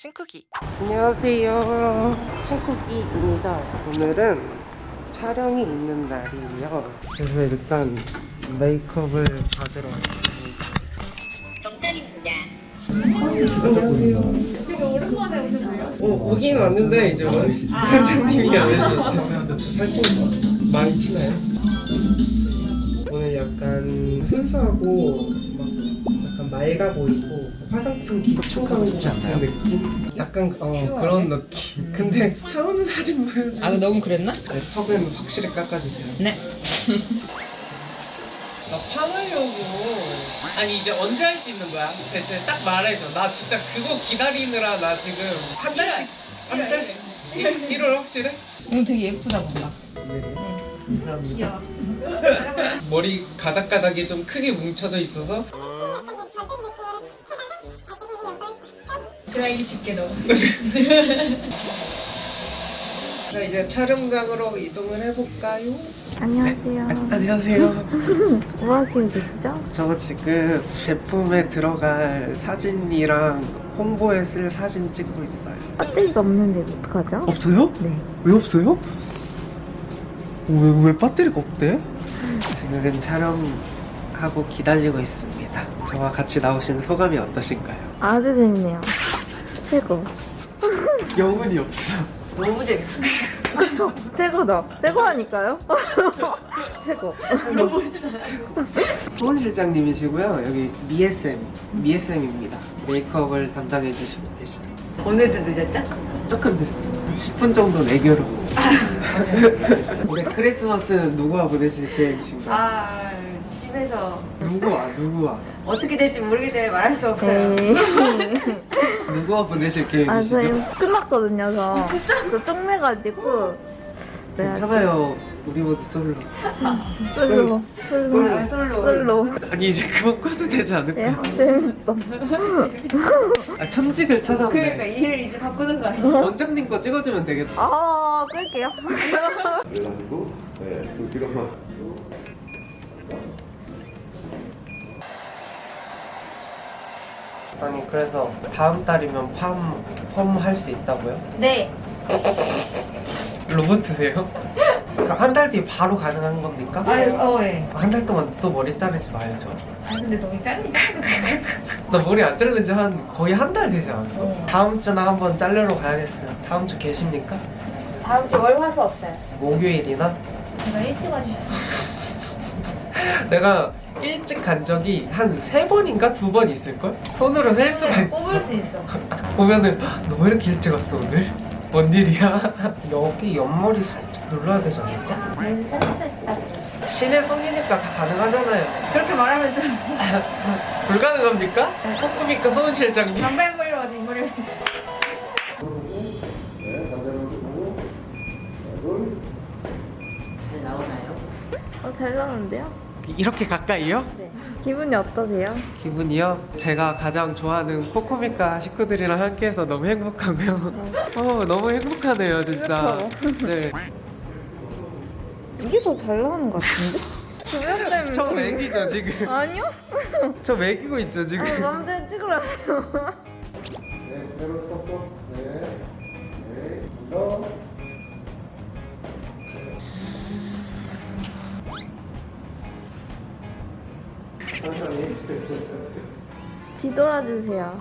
신쿡이. 안녕하세요. 신쿡이입니다. 오늘은 촬영이 있는 날이에요. 그래서 일단 메이크업을 받으러 왔습니다. 되게 오랜만에 오셨네요. 어, 오긴 왔는데 이제 원장님이 안 해줬어 살짝 많이 티나요? 오늘 약간 순수하고 막 맑아 보이고 화장품 기초 광고 같은 느낌? 약간 어 그런 느낌 근데 차오는 사진 보여줘 아, 너무 그랬나? 네, 턱은 확실히 깎아주세요 네. 나 파마려고 아니 이제 언제 할 수 있는 거야? 대체 딱 말해줘 나 진짜 그거 기다리느라 나 지금 한 달씩 한 달씩 1월 확실해? 오늘 되게 예쁘다 뭔가. 네 감사합니다 머리 가닥가닥이 좀 크게 뭉쳐져 있어서 드라이기 쉽게 넣어. 자 이제 촬영장으로 이동을 해볼까요? 안녕하세요. 안녕하세요 뭐 하시고 계시죠? 저 지금 제품에 들어갈 사진이랑 홍보에 쓸 사진 찍고 있어요 배터리가 없는데 어떡하죠? 없어요? 네. 왜 없어요? 왜, 왜 배터리가 없대? 지금 촬영하고 기다리고 있습니다. 저와 같이 나오신 소감이 어떠신가요? 아주 재밌네요. 최고. 영혼이 없어. 너무 재밌어. 그쵸? 최고다. 최고라니까요? 최고. 소은 실장님이시고요. 여기 미에쌤, 미에쌤입니다. 메이크업을 담당해 주시고 계시죠. 오늘도 늦었죠? 조금 늦었죠. 10분 정도 내교로. 올해 크리스마스는 누구와 보내실 계획이신가요? 아, 집에서 누구와, 누구와? 어떻게 될지 모르기 때문에 말할 수 없어요. 네. 누구와 보내실 아, 계획이시죠? 저희 끝났거든요, 저. 진짜? 저 쫑내가지고. 네, 괜찮아요. 우리 모두 솔로. 솔로. 솔로. 아, 솔로. 솔로. 아니 이제 그만 꺼도 되지 않을까? 네, 재밌어. 아 천직을 찾았네. 그러니까 일을 이제 바꾸는 거 아니야? 원장님 거 찍어주면 되겠다. 아, 끌게요. 그래가지고 네, 그 드라 아니 그래서 다음 달이면 팜, 펌할 수 있다고요? 네. 로봇이세요? 그러니까 한달 뒤에 바로 가능한 겁니까? 아, 어, 예. 한 달 동안 또 머리 자르지 말죠. 아, 근데 너무 짧은 나 머리 안 자른 지한 거의 한 달 되지 않았어? 네. 다음 주나 한번 자르러 가야겠어요. 다음 주 계십니까? 다음 주 월화수 없어요. 목요일이나? 제가 일찍 와주셔서. 내가 일찍 간 적이 한 세 번인가 두 번 있을걸? 손으로 셀 수가 네, 있어. 뽑을 수 있어. 보면은 너 왜 이렇게 일찍 왔어 오늘? 뭔 일이야? 여기 옆머리 살짝 눌러야 되지 않을까? 신의 손이니까 다 가능하잖아요 그렇게 말하면 좀 불가능합니까? 코코미카 소은 실장님 단발머리로 이 머리 할수 있어. 네, 어, 잘 나오는데요? 이렇게 가까이요? 네. 기분이 어떠세요? 기분이요? 제가 가장 좋아하는 코코미카 식구들이랑 함께해서 너무 행복하고요 어 너무 행복하네요 진짜 네. 이게 더 잘 나오는 것 같은데? 조명 때문에. 저 매기죠 지금 아니요? 저 매기고 있죠 지금 아, 남자 찍으라고요. 네, 그대로 스톱 뒤돌아주세요.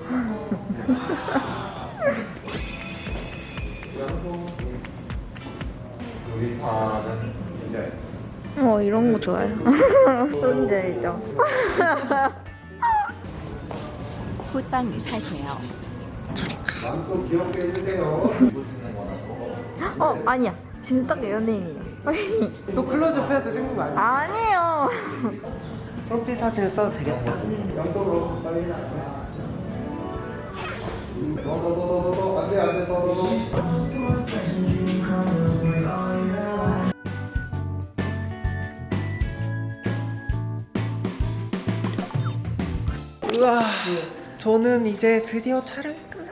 우리 파는 이제 어, 이런 거 좋아요. 뭔지 알죠? 굿빵 사세요. 마음껏 귀엽게 해주세요 어, 아니야. 지금 딱 연예인이에요. 또 클로즈업 해도 찍는 거 아니야? 아니에요. 프로필 사진을 써도 되겠다. 우와 저는 이제 드디어 촬영이 끝났어요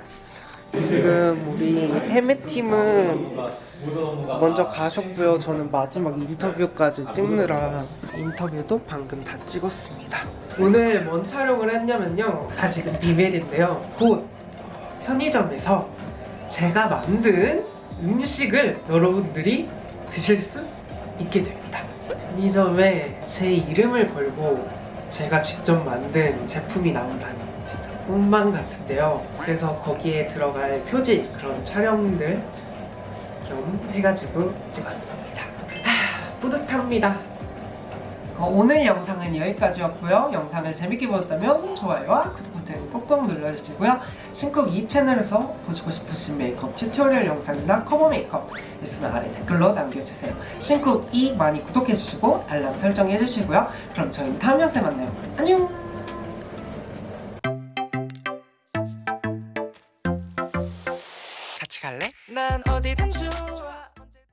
지금 우리 해매팀은 먼저 가셨고요 저는 마지막 인터뷰까지 찍느라 인터뷰도 방금 다 찍었습니다. 오늘 뭔 촬영을 했냐면요. 다 지금 비밀인데요. 곧 편의점에서 제가 만든 음식을 여러분들이 드실 수 있게 됩니다. 편의점에 제 이름을 걸고 제가 직접 만든 제품이 나온다니 꿈만 같은데요. 그래서 거기에 들어갈 표지 그런 촬영들 겸 해가지고 찍었습니다. 하, 뿌듯합니다. 어, 오늘 영상은 여기까지였고요. 영상을 재밌게 보셨다면 좋아요와 구독 버튼 꼭꼭 눌러주시고요. 신쿡 이 채널에서 보시고 싶으신 메이크업 tutorial 영상이나 커버 메이크업 있으면 아래 댓글로 남겨주세요. 신쿡 이 많이 구독해주시고 알람 설정해주시고요. 그럼 저희는 다음 영상에 만나요. 안녕!